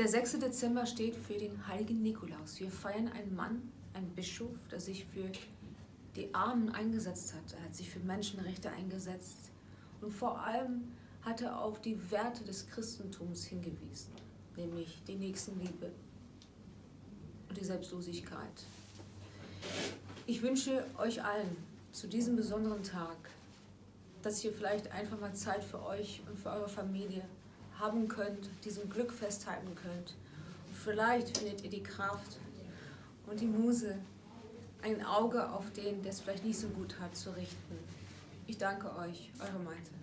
Der 6. Dezember steht für den heiligen Nikolaus. Wir feiern einen Mann, einen Bischof, der sich für die Armen eingesetzt hat. Er hat sich für Menschenrechte eingesetzt und vor allem hat er auf die Werte des Christentums hingewiesen, nämlich die Nächstenliebe und die Selbstlosigkeit. Ich wünsche euch allen zu diesem besonderen Tag, dass ihr vielleicht einfach mal Zeit für euch und für eure Familie haben könnt, diesem Glück festhalten könnt. Und vielleicht findet ihr die Kraft und die Muse, ein Auge auf den, der es vielleicht nicht so gut hat, zu richten. Ich danke euch, eure Malte.